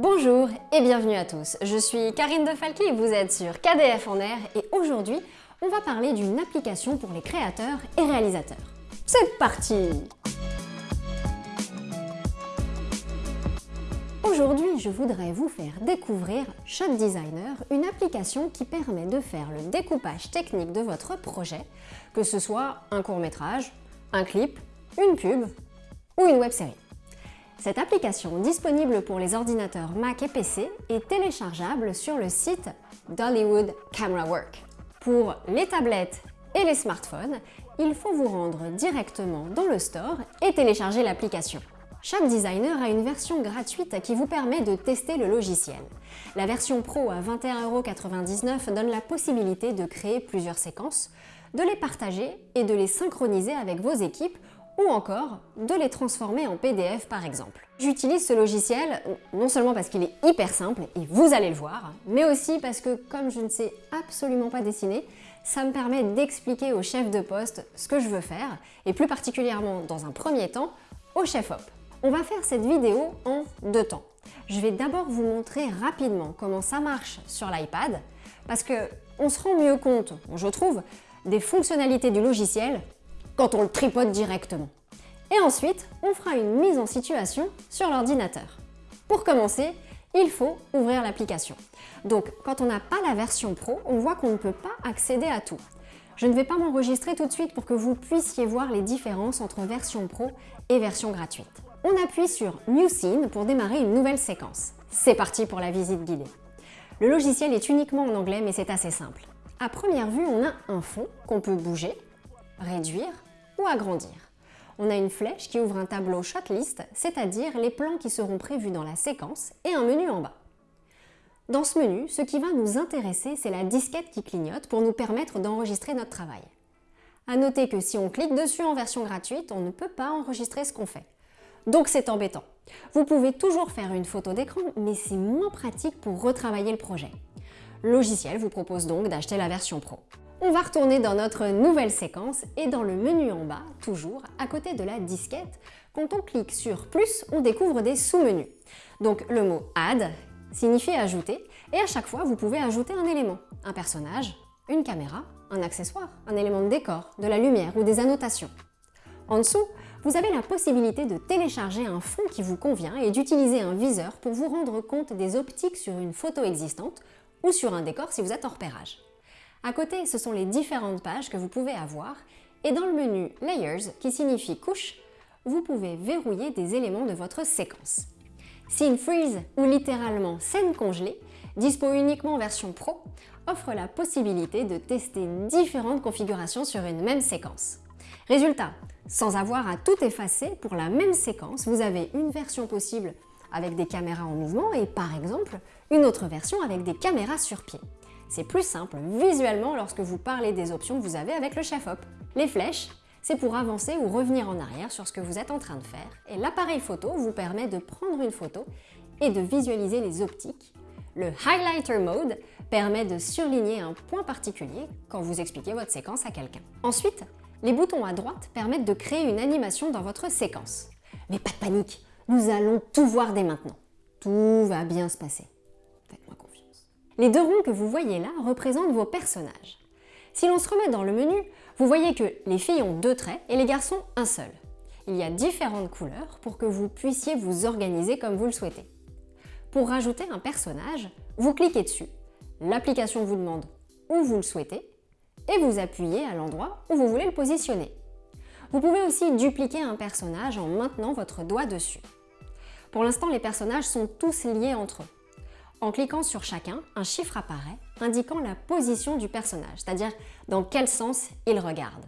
Bonjour et bienvenue à tous, je suis Karine De Falqui et vous êtes sur KDF en air et aujourd'hui, on va parler d'une application pour les créateurs et réalisateurs. C'est parti Aujourd'hui, je voudrais vous faire découvrir Shot Designer, une application qui permet de faire le découpage technique de votre projet, que ce soit un court-métrage, un clip, une pub ou une web-série. Cette application, disponible pour les ordinateurs Mac et PC, est téléchargeable sur le site d'Hollywood Camera Work. Pour les tablettes et les smartphones, il faut vous rendre directement dans le store et télécharger l'application. Chaque designer a une version gratuite qui vous permet de tester le logiciel. La version Pro à 21,99€ donne la possibilité de créer plusieurs séquences, de les partager et de les synchroniser avec vos équipes ou encore de les transformer en PDF par exemple. J'utilise ce logiciel non seulement parce qu'il est hyper simple, et vous allez le voir, mais aussi parce que comme je ne sais absolument pas dessiner, ça me permet d'expliquer au chef de poste ce que je veux faire, et plus particulièrement dans un premier temps, au chef-op. On va faire cette vidéo en deux temps. Je vais d'abord vous montrer rapidement comment ça marche sur l'iPad, parce que on se rend mieux compte, je trouve, des fonctionnalités du logiciel quand on le tripote directement. Et ensuite, on fera une mise en situation sur l'ordinateur. Pour commencer, il faut ouvrir l'application. Donc, quand on n'a pas la version pro, on voit qu'on ne peut pas accéder à tout. Je ne vais pas m'enregistrer tout de suite pour que vous puissiez voir les différences entre version pro et version gratuite. On appuie sur New Scene pour démarrer une nouvelle séquence. C'est parti pour la visite guidée. Le logiciel est uniquement en anglais mais c'est assez simple. À première vue, on a un fond qu'on peut bouger, réduire ou agrandir. On a une flèche qui ouvre un tableau Shotlist, c'est-à-dire les plans qui seront prévus dans la séquence, et un menu en bas. Dans ce menu, ce qui va nous intéresser, c'est la disquette qui clignote pour nous permettre d'enregistrer notre travail. A noter que si on clique dessus en version gratuite, on ne peut pas enregistrer ce qu'on fait. Donc c'est embêtant. Vous pouvez toujours faire une photo d'écran, mais c'est moins pratique pour retravailler le projet. Logiciel vous propose donc d'acheter la version Pro. On va retourner dans notre nouvelle séquence et dans le menu en bas, toujours à côté de la disquette, quand on clique sur plus, on découvre des sous-menus. Donc le mot Add signifie ajouter et à chaque fois vous pouvez ajouter un élément, un personnage, une caméra, un accessoire, un élément de décor, de la lumière ou des annotations. En dessous, vous avez la possibilité de télécharger un fond qui vous convient et d'utiliser un viseur pour vous rendre compte des optiques sur une photo existante ou sur un décor si vous êtes en repérage. À côté, ce sont les différentes pages que vous pouvez avoir et dans le menu Layers, qui signifie couche, vous pouvez verrouiller des éléments de votre séquence. Scene Freeze, ou littéralement scène congelée, dispo uniquement en version Pro, offre la possibilité de tester différentes configurations sur une même séquence. Résultat, sans avoir à tout effacer, pour la même séquence, vous avez une version possible avec des caméras en mouvement et par exemple une autre version avec des caméras sur pied. C'est plus simple visuellement lorsque vous parlez des options que vous avez avec le chef-op. Les flèches, c'est pour avancer ou revenir en arrière sur ce que vous êtes en train de faire et l'appareil photo vous permet de prendre une photo et de visualiser les optiques. Le Highlighter Mode permet de surligner un point particulier quand vous expliquez votre séquence à quelqu'un. Ensuite, les boutons à droite permettent de créer une animation dans votre séquence. Mais pas de panique, nous allons tout voir dès maintenant. Tout va bien se passer. Les deux ronds que vous voyez là représentent vos personnages. Si l'on se remet dans le menu, vous voyez que les filles ont deux traits et les garçons un seul. Il y a différentes couleurs pour que vous puissiez vous organiser comme vous le souhaitez. Pour rajouter un personnage, vous cliquez dessus. L'application vous demande où vous le souhaitez et vous appuyez à l'endroit où vous voulez le positionner. Vous pouvez aussi dupliquer un personnage en maintenant votre doigt dessus. Pour l'instant, les personnages sont tous liés entre eux. En cliquant sur chacun, un chiffre apparaît indiquant la position du personnage, c'est-à-dire dans quel sens il regarde.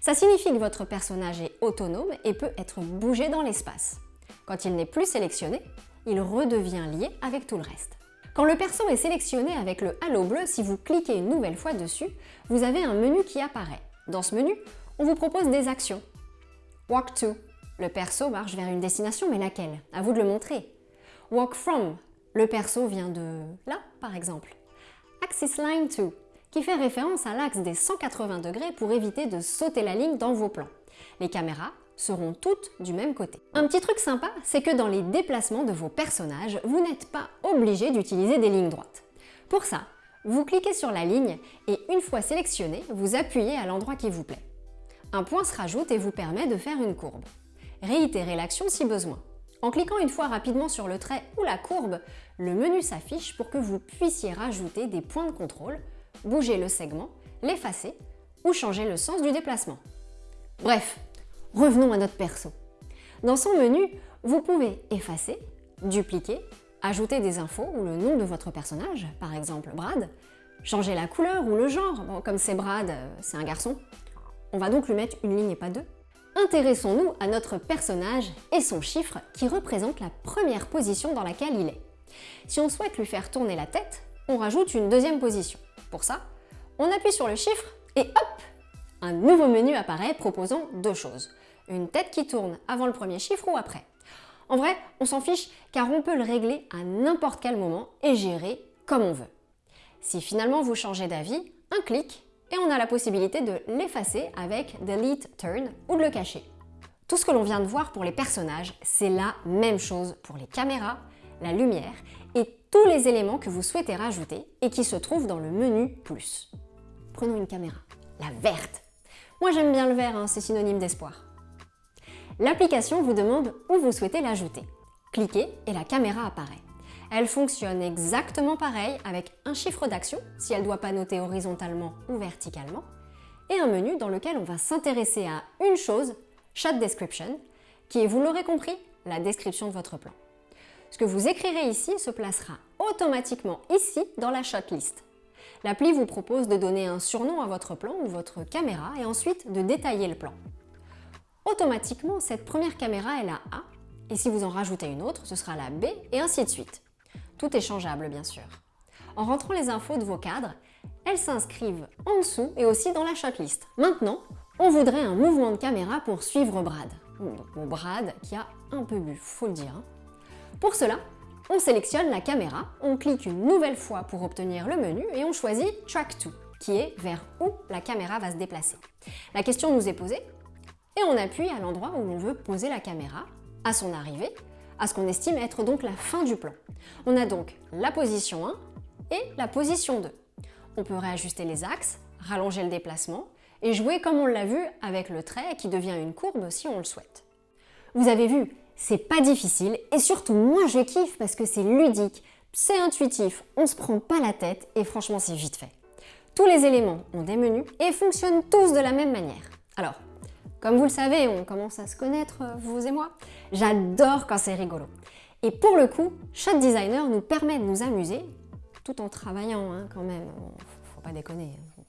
Ça signifie que votre personnage est autonome et peut être bougé dans l'espace. Quand il n'est plus sélectionné, il redevient lié avec tout le reste. Quand le perso est sélectionné avec le halo bleu, si vous cliquez une nouvelle fois dessus, vous avez un menu qui apparaît. Dans ce menu, on vous propose des actions. Walk to. Le perso marche vers une destination, mais laquelle? À vous de le montrer. Walk from. Le perso vient de là, par exemple. Axis line to, qui fait référence à l'axe des 180 degrés pour éviter de sauter la ligne dans vos plans. Les caméras seront toutes du même côté. Un petit truc sympa, c'est que dans les déplacements de vos personnages, vous n'êtes pas obligé d'utiliser des lignes droites. Pour ça, vous cliquez sur la ligne et une fois sélectionné, vous appuyez à l'endroit qui vous plaît. Un point se rajoute et vous permet de faire une courbe. Réitérez l'action si besoin. En cliquant une fois rapidement sur le trait ou la courbe, le menu s'affiche pour que vous puissiez rajouter des points de contrôle, bouger le segment, l'effacer ou changer le sens du déplacement. Bref, revenons à notre perso. Dans son menu, vous pouvez effacer, dupliquer, ajouter des infos ou le nom de votre personnage, par exemple Brad, changer la couleur ou le genre, comme c'est Brad, euh, c'est un garçon. On va donc lui mettre une ligne et pas deux. Intéressons-nous à notre personnage et son chiffre qui représente la première position dans laquelle il est. Si on souhaite lui faire tourner la tête, on rajoute une deuxième position. Pour ça, on appuie sur le chiffre et hop Un nouveau menu apparaît proposant deux choses. Une tête qui tourne avant le premier chiffre ou après. En vrai, on s'en fiche car on peut le régler à n'importe quel moment et gérer comme on veut. Si finalement vous changez d'avis, un clic et on a la possibilité de l'effacer avec Delete Turn ou de le cacher. Tout ce que l'on vient de voir pour les personnages, c'est la même chose pour les caméras, la lumière et tous les éléments que vous souhaitez rajouter et qui se trouvent dans le menu Plus. Prenons une caméra, la verte. Moi j'aime bien le vert, hein, c'est synonyme d'espoir. L'application vous demande où vous souhaitez l'ajouter. Cliquez et la caméra apparaît. Elle fonctionne exactement pareil avec un chiffre d'action, si elle doit pas noter horizontalement ou verticalement, et un menu dans lequel on va s'intéresser à une chose, Shot Description, qui est, vous l'aurez compris, la description de votre plan. Ce que vous écrirez ici se placera automatiquement ici dans la shot list. L'appli vous propose de donner un surnom à votre plan ou votre caméra et ensuite de détailler le plan. Automatiquement, cette première caméra est la A, et si vous en rajoutez une autre, ce sera la B, et ainsi de suite. Tout est changeable bien sûr. En rentrant les infos de vos cadres, elles s'inscrivent en dessous et aussi dans la shotlist. Maintenant, on voudrait un mouvement de caméra pour suivre Brad. Bon, Brad qui a un peu bu, faut le dire. Hein. Pour cela, on sélectionne la caméra, on clique une nouvelle fois pour obtenir le menu et on choisit Track to, qui est vers où la caméra va se déplacer. La question nous est posée et on appuie à l'endroit où on veut poser la caméra, à son arrivée, à ce qu'on estime être donc la fin du plan. On a donc la position 1 et la position 2. On peut réajuster les axes, rallonger le déplacement et jouer comme on l'a vu avec le trait qui devient une courbe si on le souhaite. Vous avez vu, c'est pas difficile et surtout moi je kiffe parce que c'est ludique, c'est intuitif, on se prend pas la tête et franchement c'est vite fait. Tous les éléments ont des menus et fonctionnent tous de la même manière. Alors, comme vous le savez, on commence à se connaître, euh, vous et moi. J'adore quand c'est rigolo. Et pour le coup, Shot Designer nous permet de nous amuser, tout en travaillant hein, quand même. Faut pas déconner. Hein.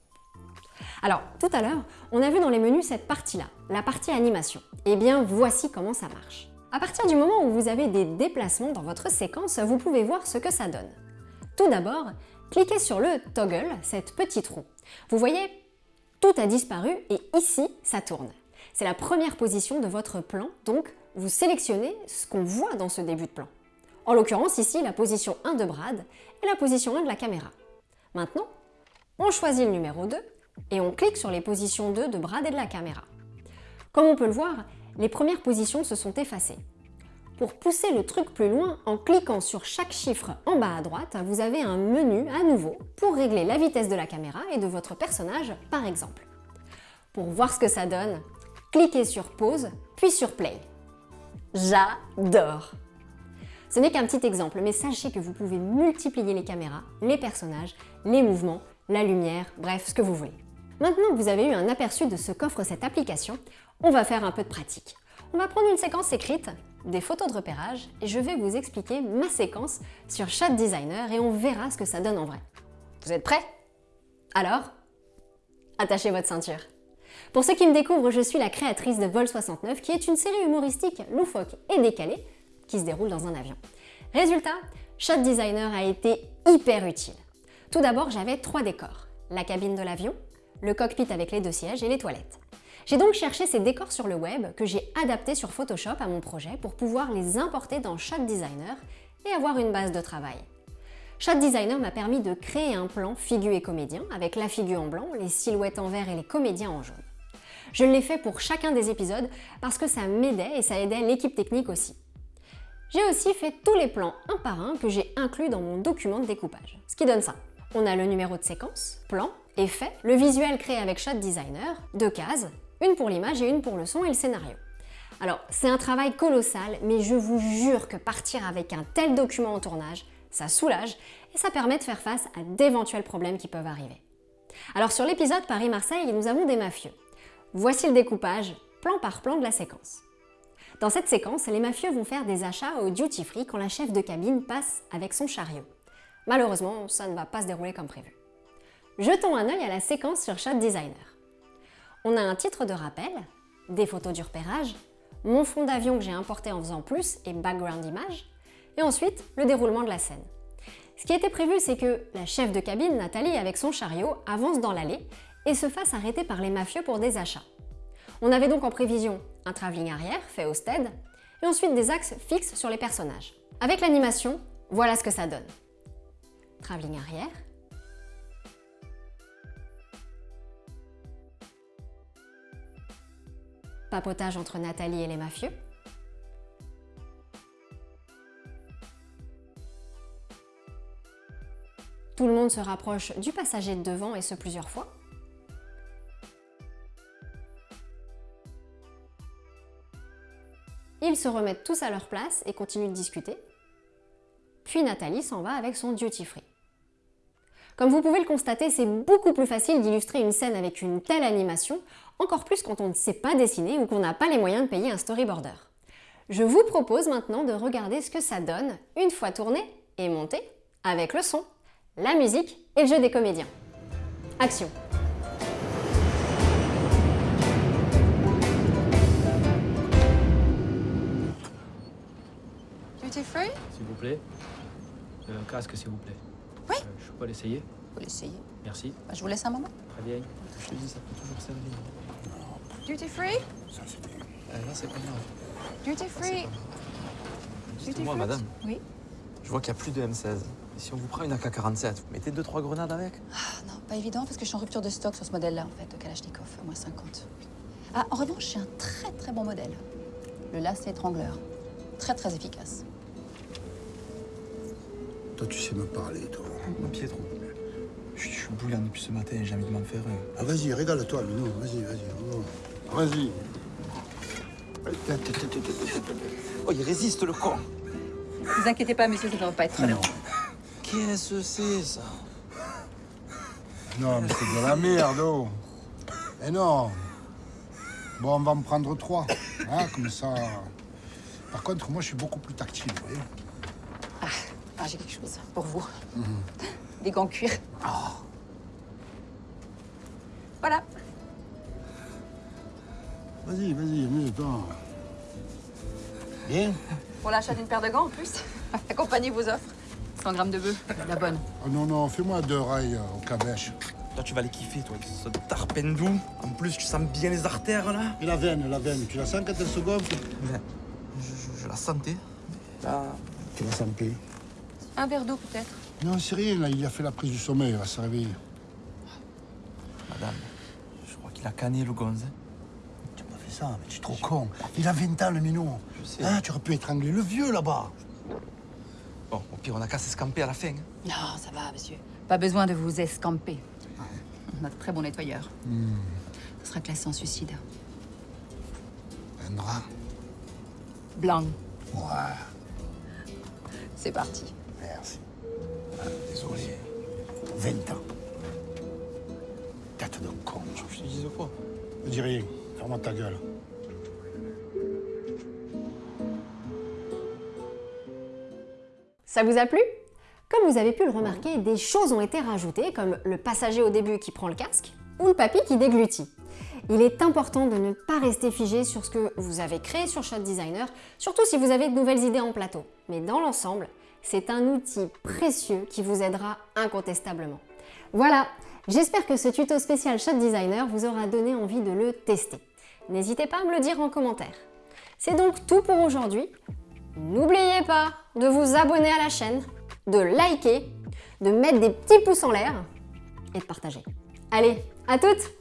Alors, tout à l'heure, on a vu dans les menus cette partie-là, la partie animation. Eh bien, voici comment ça marche. À partir du moment où vous avez des déplacements dans votre séquence, vous pouvez voir ce que ça donne. Tout d'abord, cliquez sur le toggle, cette petite roue. Vous voyez, tout a disparu et ici, ça tourne. C'est la première position de votre plan, donc vous sélectionnez ce qu'on voit dans ce début de plan. En l'occurrence ici la position 1 de Brad et la position 1 de la caméra. Maintenant, on choisit le numéro 2 et on clique sur les positions 2 de Brad et de la caméra. Comme on peut le voir, les premières positions se sont effacées. Pour pousser le truc plus loin, en cliquant sur chaque chiffre en bas à droite, vous avez un menu à nouveau pour régler la vitesse de la caméra et de votre personnage par exemple. Pour voir ce que ça donne, cliquez sur pause, puis sur play. J'adore Ce n'est qu'un petit exemple, mais sachez que vous pouvez multiplier les caméras, les personnages, les mouvements, la lumière, bref, ce que vous voulez. Maintenant que vous avez eu un aperçu de ce qu'offre cette application, on va faire un peu de pratique. On va prendre une séquence écrite, des photos de repérage, et je vais vous expliquer ma séquence sur Chat Designer et on verra ce que ça donne en vrai. Vous êtes prêts? Alors, attachez votre ceinture. Pour ceux qui me découvrent, je suis la créatrice de Vol 69, qui est une série humoristique loufoque et décalée qui se déroule dans un avion. Résultat, Shot Designer a été hyper utile. Tout d'abord, j'avais trois décors. La cabine de l'avion, le cockpit avec les deux sièges et les toilettes. J'ai donc cherché ces décors sur le web que j'ai adaptés sur Photoshop à mon projet pour pouvoir les importer dans Shot Designer et avoir une base de travail. Shot Designer m'a permis de créer un plan figure et comédien avec la figure en blanc, les silhouettes en vert et les comédiens en jaune. Je l'ai fait pour chacun des épisodes parce que ça m'aidait et ça aidait l'équipe technique aussi. J'ai aussi fait tous les plans un par un que j'ai inclus dans mon document de découpage. Ce qui donne ça. On a le numéro de séquence, plan, effet, le visuel créé avec Shot Designer, deux cases, une pour l'image et une pour le son et le scénario. Alors, c'est un travail colossal, mais je vous jure que partir avec un tel document en tournage, ça soulage et ça permet de faire face à d'éventuels problèmes qui peuvent arriver. Alors sur l'épisode Paris-Marseille, nous avons des mafieux. Voici le découpage, plan par plan de la séquence. Dans cette séquence, les mafieux vont faire des achats au duty free quand la chef de cabine passe avec son chariot. Malheureusement, ça ne va pas se dérouler comme prévu. Jetons un œil à la séquence sur Shot Designer. On a un titre de rappel, des photos du repérage, mon fond d'avion que j'ai importé en faisant plus et background image, et ensuite le déroulement de la scène. Ce qui était prévu, c'est que la chef de cabine, Nathalie, avec son chariot, avance dans l'allée et se fasse arrêter par les mafieux pour des achats. On avait donc en prévision un travelling arrière, fait au stead, et ensuite des axes fixes sur les personnages. Avec l'animation, voilà ce que ça donne. Travelling arrière. Papotage entre Nathalie et les mafieux. Tout le monde se rapproche du passager de devant et ce plusieurs fois. Ils se remettent tous à leur place et continuent de discuter. Puis Nathalie s'en va avec son duty free. Comme vous pouvez le constater, c'est beaucoup plus facile d'illustrer une scène avec une telle animation, encore plus quand on ne sait pas dessiner ou qu'on n'a pas les moyens de payer un storyboarder. Je vous propose maintenant de regarder ce que ça donne une fois tourné et monté avec le son la musique et le jeu des comédiens. Action S'il vous plaît. Euh, un casque, s'il vous plaît. Oui. Euh, je peux l'essayer Faut l'essayer. Merci. Bah, je vous laisse un moment. Très bien. Je te dis, ça peut toujours servir. Duty free? Euh, là, c'est pas grave. Duty free Duty Moi, free? madame, Oui. je vois qu'il n'y a plus de M16. Et si on vous prend une AK-47, vous mettez 2-3 grenades avec? Ah non, pas évident parce que je suis en rupture de stock sur ce modèle-là, en fait, de Kalachnikov, à moins 50. Ah, en revanche, j'ai un très très bon modèle. Le lacet étrangleur. Très très efficace. Toi, tu sais me parler, toi. Mon Pietro. Je, je suis bouillant depuis ce matin et j'ai envie de m'en faire un. Ah, vas-y, régale-toi, Minou. Vas-y, vas-y. oh. Vas-y. Oh, il résiste, le con Ne vous inquiétez pas, monsieur, ça ne devrait pas être très long. Qu'est-ce que c'est, ça? Non, mais c'est de la merde, oh. Eh non. Bon, on va me prendre trois. Hein, comme ça. Par contre, moi, je suis beaucoup plus tactile, vous voyez. Ah, j'ai quelque chose pour vous. Des gants cuir. Voilà. Vas-y, vas-y, amuse-toi. Bien Pour l'achat d'une paire de gants en plus. Accompagnez vos offres. 100 grammes de bœuf, la bonne. Oh non, non, fais-moi deux rails euh, au cabèche. Là, tu vas les kiffer, toi, avec ce tarpendou. En plus, tu sens bien les artères, là. Et la veine, la veine, tu la sens quand elle se gonfle? Je, je- je la sentais. Là, Tu la sens plus. Un verre d'eau peut-être. Non, c'est rien, là, il a fait la prise du sommeil, il va se réveiller. madame, je crois qu'il a canné le gonze. hein. Tu m'as fait ça, mais tu es trop con. Il a 20 ans, le minot. Je sais. Hein, tu aurais pu étrangler le vieux, là-bas. Bon, au pire, on a qu'à s'escamper à la fin. hein. Non, ça va, monsieur. Pas besoin de vous escamper. On a de très bon nettoyeur. Ce sera classé en suicide. Un drap. Blanc. Ouais, C'est parti. Merci. Désolé. 20 ans. Tête de con. Je te dise quoi Ne dis rien. Ferme ta gueule. Ça vous a plu? Comme vous avez pu le remarquer, des choses ont été rajoutées, comme le passager au début qui prend le casque, ou le papy qui déglutit. Il est important de ne pas rester figé sur ce que vous avez créé sur Shot Designer, surtout si vous avez de nouvelles idées en plateau. Mais dans l'ensemble, c'est un outil précieux qui vous aidera incontestablement. Voilà, j'espère que ce tuto spécial Shot Designer vous aura donné envie de le tester. N'hésitez pas à me le dire en commentaire. C'est donc tout pour aujourd'hui. N'oubliez pas de vous abonner à la chaîne, de liker, de mettre des petits pouces en l'air et de partager. Allez, à toutes